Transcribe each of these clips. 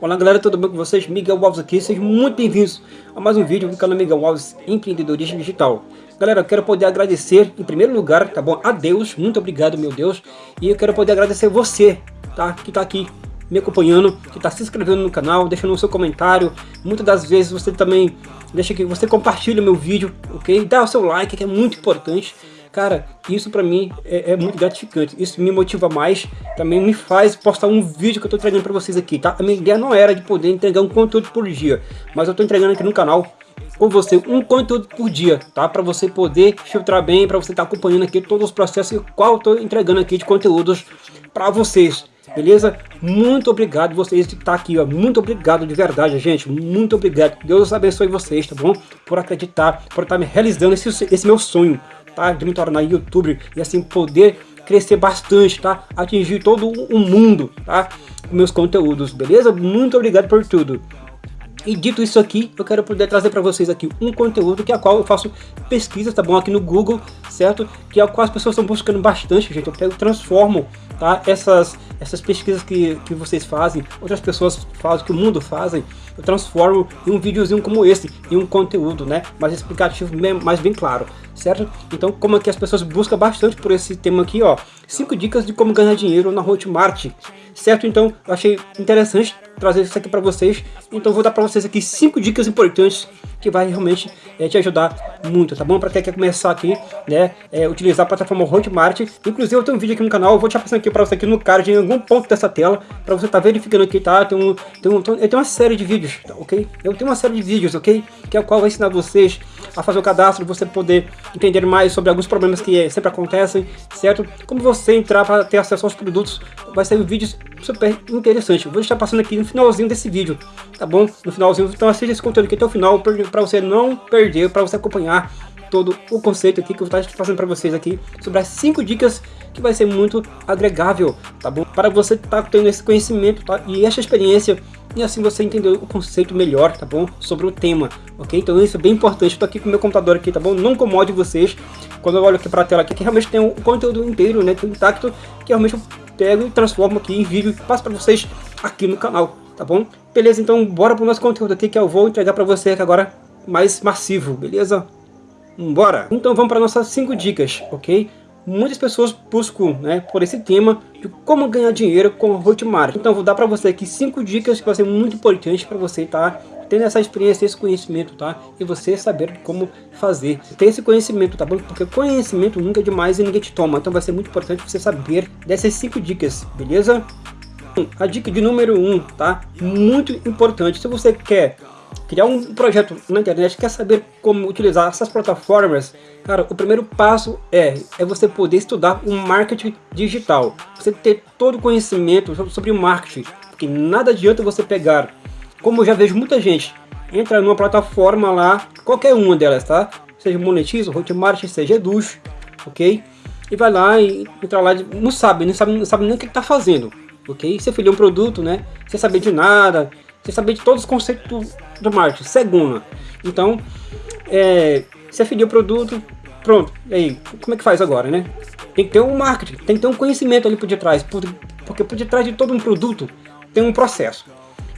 Olá galera, tudo bem com vocês? Miguel Alves aqui, sejam muito bem-vindos a mais um vídeo do canal Miguel Alves Empreendedorismo Digital. Galera, eu quero poder agradecer, em primeiro lugar, tá bom? A Deus, muito obrigado meu Deus. E eu quero poder agradecer você, tá? Que tá aqui me acompanhando, que está se inscrevendo no canal, deixando o seu comentário. Muitas das vezes você também deixa que você compartilha o meu vídeo, ok? Dá o seu like, que é muito importante. Cara, isso pra mim é, é, muito gratificante, isso me motiva mais, também me faz postar um vídeo que eu tô entregando pra vocês aqui, tá? A minha ideia não era de poder entregar um conteúdo por dia, mas eu tô entregando aqui no canal com você um conteúdo por dia, tá? Para você poder filtrar bem, para você estar tá acompanhando aqui todos os processos qual eu tô entregando aqui de conteúdos para vocês beleza? Muito obrigado vocês que tá aqui, ó. Muito obrigado de verdade, gente. Muito obrigado. Deus abençoe vocês, tá bom? Por acreditar, por estar tá me realizando esse, esse meu sonho, tá? De me tornar youtuber e assim poder crescer bastante, tá? Atingir todo o mundo, tá? Com meus conteúdos, beleza? Muito obrigado por tudo. E dito isso aqui, eu quero poder trazer para vocês aqui um conteúdo que é a qual eu faço pesquisa, tá bom? Aqui no Google, certo? Que é o qual as pessoas estão buscando bastante, gente. Eu pego, transformo, tá? Essas, essas pesquisas que, que vocês fazem, outras pessoas fazem, que o mundo fazem, eu transformo em um videozinho como esse, em um conteúdo, né? Mais explicativo, mais bem claro, certo? Então, como aqui as pessoas buscam bastante por esse tema aqui, ó. cinco dicas de como ganhar dinheiro na Hotmart certo? Então eu achei interessante trazer isso aqui para vocês, então vou dar para vocês aqui cinco dicas importantes que vai realmente é, te ajudar muito, tá bom? Para quem quer começar aqui, né, é, utilizar a plataforma Hotmart, inclusive eu tenho um vídeo aqui no canal, vou te passando aqui para você aqui no card, em algum ponto dessa tela, para você estar tá verificando aqui, tá? Tem, um, tem, um, eu tenho uma série de vídeos, tá, ok? Eu tenho uma série de vídeos, ok? Que é o qual vai ensinar vocês a fazer o cadastro, você poder entender mais sobre alguns problemas que sempre acontecem, certo? Como você entrar para ter acesso aos produtos, vai ser vídeos super interessante. vou estar passando aqui no finalzinho desse vídeo, tá bom? No finalzinho, então assista esse conteúdo aqui até o final, para você não perder, para você acompanhar todo o conceito aqui que eu estar fazendo para vocês aqui, sobre as 5 dicas que vai ser muito agregável, tá bom? Para você estar tá tendo esse conhecimento tá? e essa experiência e assim você entender o conceito melhor, tá bom? Sobre o tema, ok? Então isso é bem importante. Estou aqui com o meu computador aqui, tá bom? Não incomode vocês quando eu olho aqui para a tela aqui, que realmente tem o conteúdo inteiro, né? Tem intacto, que realmente eu pego e transformo aqui em vídeo e passo para vocês aqui no canal, tá bom? Beleza, então bora pro nosso conteúdo aqui que eu vou entregar para você aqui agora mais massivo, beleza? Bora! Então vamos para nossas 5 dicas, ok? muitas pessoas buscam né, por esse tema de como ganhar dinheiro com o Hotmart. Então vou dar para você aqui cinco dicas que vai ser muito importante para você estar tá, tendo essa experiência, esse conhecimento, tá? E você saber como fazer. Ter esse conhecimento, tá bom? Porque conhecimento nunca é demais e ninguém te toma. Então vai ser muito importante você saber dessas cinco dicas, beleza? A dica de número um, tá? Muito importante. Se você quer criar um projeto na internet, quer saber como utilizar essas plataformas, cara, o primeiro passo é, é você poder estudar o marketing digital. Você ter todo o conhecimento sobre o marketing, porque nada adianta você pegar, como eu já vejo muita gente, entra numa plataforma lá, qualquer uma delas, tá? Seja Monetiza, Hotmart, seja Eduz, ok? E vai lá e entra lá, não sabe, não sabe, não sabe nem o que está fazendo, ok? Você filiou um produto, né? Sem saber de nada, você saber de todos os conceitos do, marketing, segunda. Então, é, você afiliou o produto, pronto, aí, como é que faz agora, né? Tem que ter um marketing, tem que ter um conhecimento ali por detrás, porque por detrás de todo um produto tem um processo.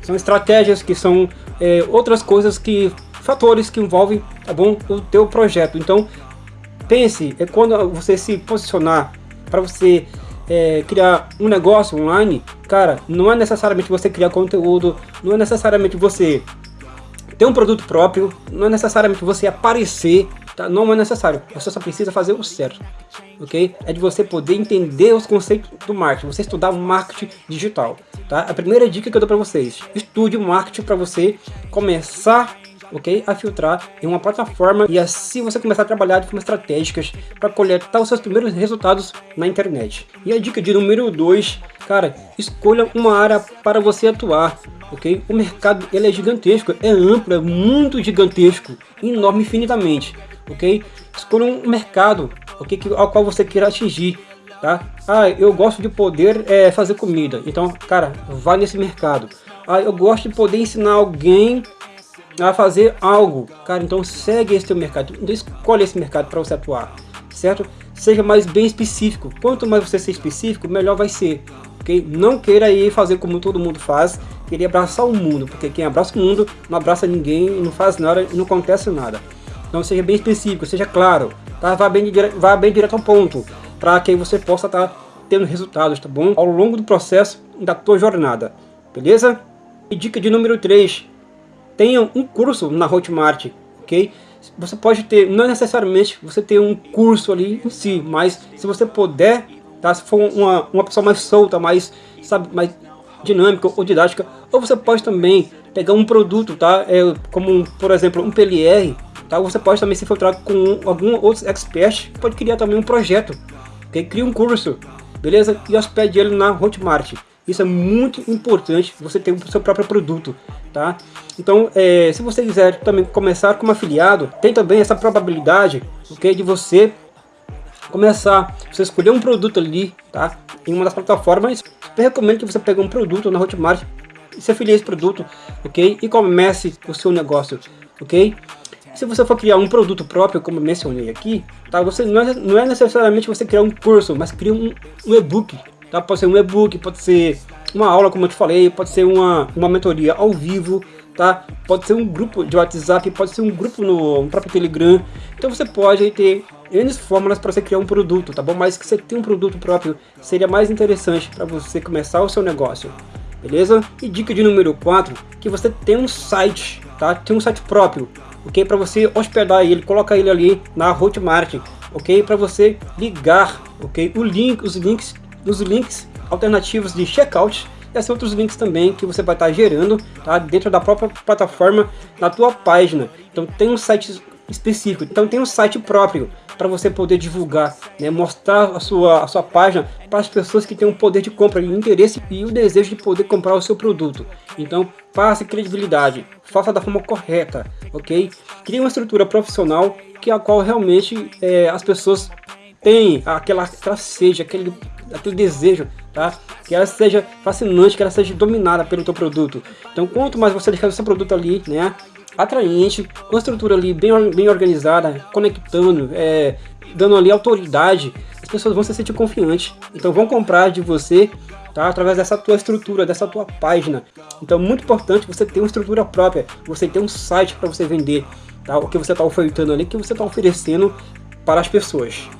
São estratégias que são é, outras coisas que, fatores que envolvem, tá bom, o teu projeto. Então, pense, é quando você se posicionar para você é, criar um negócio online, cara, não é necessariamente você criar conteúdo, não é necessariamente você ter um produto próprio, não é necessariamente você aparecer, tá? não é necessário, você só precisa fazer o certo, ok? É de você poder entender os conceitos do marketing, você estudar o marketing digital, tá? A primeira dica que eu dou para vocês, estude o marketing para você começar ok? A filtrar em uma plataforma e assim você começar a trabalhar de forma estratégicas para coletar os seus primeiros resultados na internet. E a dica de número 2, cara, escolha uma área para você atuar, ok? O mercado ele é gigantesco, é amplo, é muito gigantesco, enorme infinitamente, ok? Escolha um mercado, ok? Ao qual você queira atingir, tá? Ah, eu gosto de poder é, fazer comida, então, cara, vá nesse mercado. Ah, eu gosto de poder ensinar alguém a fazer algo. Cara, então segue esse teu mercado, então escolhe esse mercado para você atuar, certo? seja mais bem específico. Quanto mais você ser específico, melhor vai ser. Okay? Não queira ir fazer como todo mundo faz, querer abraçar o mundo, porque quem abraça o mundo não abraça ninguém, não faz nada não acontece nada. Então seja bem específico, seja claro, tá? vá, bem, vá bem direto ao ponto, para que você possa estar tá tendo resultados, tá bom? Ao longo do processo da tua jornada, beleza? E dica de número 3, tenha um curso na Hotmart, ok? Você pode ter, não necessariamente você ter um curso ali em si, mas se você puder, tá? Se for uma, uma pessoa mais solta, mais, sabe, mais dinâmica ou didática, ou você pode também pegar um produto, tá? É, como, por exemplo, um PLR, tá? Você pode também se filtrar com algum outro expert, pode criar também um projeto, ok? Cria um curso, beleza? E hospede ele na Hotmart. Isso é muito importante, você ter o seu próprio produto, tá? Então, é, se você quiser também começar como afiliado, tem também essa probabilidade, ok? De você começar, você escolher um produto ali, tá? Em uma das plataformas, eu recomendo que você pegue um produto na Hotmart se afilie a esse produto, ok? E comece o seu negócio, ok? Se você for criar um produto próprio, como mencionei aqui, tá? Você não é, não é necessariamente você criar um curso, mas criar um, um e-book, Tá? Pode ser um e-book, pode ser uma aula, como eu te falei, pode ser uma, uma mentoria ao vivo, tá? Pode ser um grupo de WhatsApp, pode ser um grupo no, no próprio Telegram. Então você pode ter N fórmulas para você criar um produto, tá bom? Mas que você tenha um produto próprio seria mais interessante para você começar o seu negócio, beleza? E dica de número 4, que você tem um site, tá? Tem um site próprio, ok? Para você hospedar ele, colocar ele ali na Hotmart, ok? Para você ligar, ok? O link, os links nos links alternativos de checkout e assim outros links também que você vai estar gerando tá, dentro da própria plataforma na tua página. Então tem um site específico, então tem um site próprio para você poder divulgar, né, mostrar a sua, a sua página para as pessoas que têm um poder de compra, o interesse e o desejo de poder comprar o seu produto. Então passe credibilidade, faça da forma correta, ok? Crie uma estrutura profissional que a qual realmente é, as pessoas têm aquela, aquela seja, aquele aquele desejo, tá? Que ela seja fascinante, que ela seja dominada pelo teu produto. Então, quanto mais você deixar o seu produto ali, né? Atraente, com estrutura ali bem, bem organizada, conectando, é, dando ali autoridade, as pessoas vão se sentir confiantes. Então, vão comprar de você Tá? através dessa tua estrutura, dessa tua página. Então, muito importante você ter uma estrutura própria, você ter um site para você vender, tá? o que você está ofertando ali, o que você está oferecendo para as pessoas.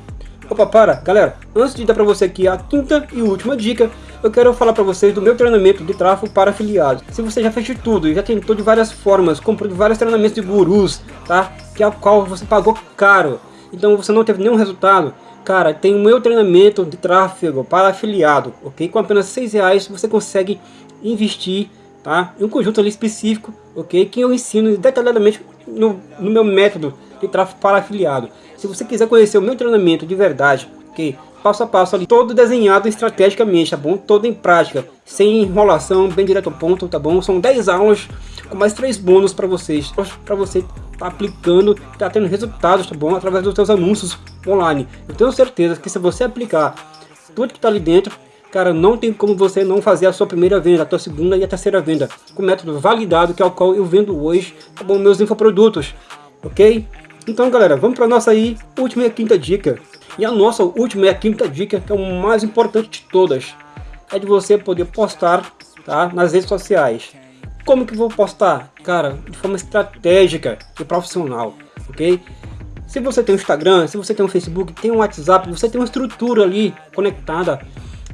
Opa, para! Galera, antes de dar para você aqui a quinta e última dica, eu quero falar para vocês do meu treinamento de tráfego para afiliados. Se você já fez de tudo, já tentou de várias formas, comprou de vários treinamentos de gurus, tá? Que é o qual você pagou caro, então você não teve nenhum resultado, cara, tem o meu treinamento de tráfego para afiliado, ok? Com apenas seis reais você consegue investir, tá? Um conjunto ali específico, ok? Que eu ensino detalhadamente no, no meu método de tráfego para afiliado. Se você quiser conhecer o meu treinamento de verdade, ok? Passo a passo ali, todo desenhado estrategicamente, tá bom? Todo em prática, sem enrolação, bem direto ao ponto, tá bom? São 10 aulas com mais 3 bônus para vocês, para você tá aplicando, tá tendo resultados, tá bom? Através dos seus anúncios online. Eu tenho certeza que se você aplicar tudo que tá ali dentro, cara, não tem como você não fazer a sua primeira venda, a sua segunda e a terceira venda, com método validado, que é o qual eu vendo hoje, tá bom? Meus infoprodutos, ok? Então galera, vamos para nossa aí última e quinta dica. E a nossa última e quinta dica, que é o mais importante de todas, é de você poder postar tá, nas redes sociais. Como que vou postar? Cara, de forma estratégica e profissional, ok? Se você tem um Instagram, se você tem um Facebook, tem um WhatsApp, você tem uma estrutura ali conectada,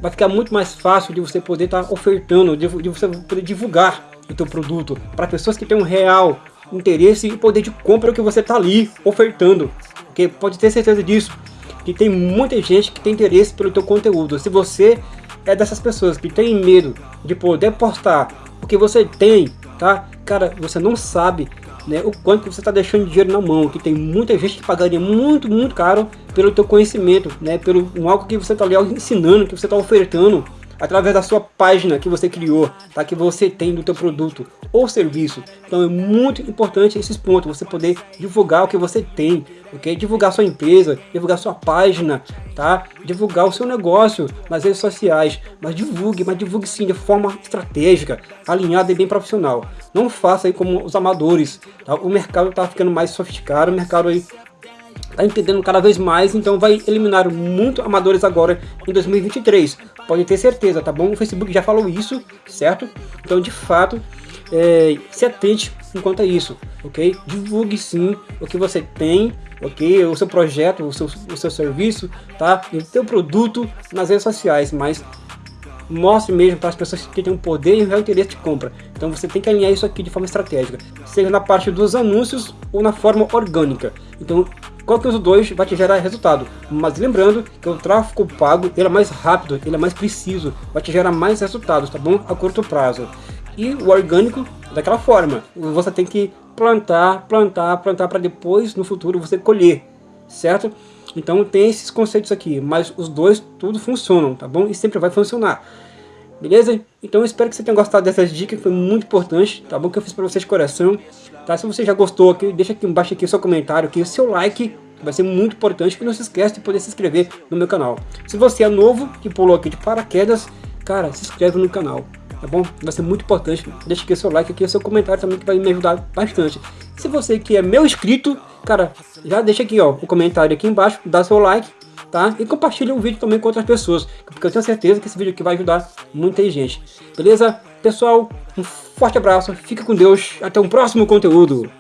vai ficar muito mais fácil de você poder estar tá ofertando, de, de você poder divulgar o teu produto para pessoas que têm um real interesse e poder de compra que você está ali ofertando. Porque pode ter certeza disso, que tem muita gente que tem interesse pelo teu conteúdo. Se você é dessas pessoas que tem medo de poder postar o que você tem, tá? Cara, você não sabe né, o quanto você está deixando de dinheiro na mão, que tem muita gente que pagaria muito, muito caro pelo teu conhecimento, né, pelo algo que você está ali ensinando, que você está ofertando através da sua página que você criou, tá? que você tem do teu produto ou serviço. Então é muito importante esses pontos, você poder divulgar o que você tem, ok? Divulgar sua empresa, divulgar sua página, tá? Divulgar o seu negócio nas redes sociais, mas divulgue, mas divulgue sim de forma estratégica, alinhada e bem profissional. Não faça aí como os amadores, tá? O mercado está ficando mais sofisticado, o mercado aí tá entendendo cada vez mais, então vai eliminar muito amadores agora em 2023. Pode ter certeza, tá bom? O Facebook já falou isso, certo? Então, de fato, é, se atente enquanto a isso, ok? Divulgue sim o que você tem, ok? O seu projeto, o seu, o seu serviço, tá? E o seu produto nas redes sociais, mas mostre mesmo para as pessoas que têm um poder e um real interesse de compra. Então você tem que alinhar isso aqui de forma estratégica, seja na parte dos anúncios ou na forma orgânica. Então qualquer dos dois vai te gerar resultado. Mas lembrando que o tráfego pago ele é mais rápido, ele é mais preciso, vai te gerar mais resultados, tá bom? A curto prazo. E o orgânico, daquela forma, você tem que plantar, plantar, plantar para depois, no futuro, você colher, certo? Então tem esses conceitos aqui, mas os dois tudo funcionam, tá bom? E sempre vai funcionar. Beleza? Então eu espero que você tenha gostado dessas dicas, que foi muito importante, tá bom? Que eu fiz para vocês de coração. Tá? Se você já gostou aqui, deixa aqui embaixo aqui o seu comentário, aqui, o seu like, vai ser muito importante. E não se esqueça de poder se inscrever no meu canal. Se você é novo, que pulou aqui de paraquedas, cara, se inscreve no canal tá bom? Vai ser muito importante. Deixa aqui seu like aqui, o seu comentário também que vai me ajudar bastante. Se você que é meu inscrito, cara, já deixa aqui ó, o comentário aqui embaixo, dá seu like, tá? E compartilha o vídeo também com outras pessoas, porque eu tenho certeza que esse vídeo aqui vai ajudar muita gente. Beleza? Pessoal, um forte abraço, fica com Deus, até um próximo conteúdo.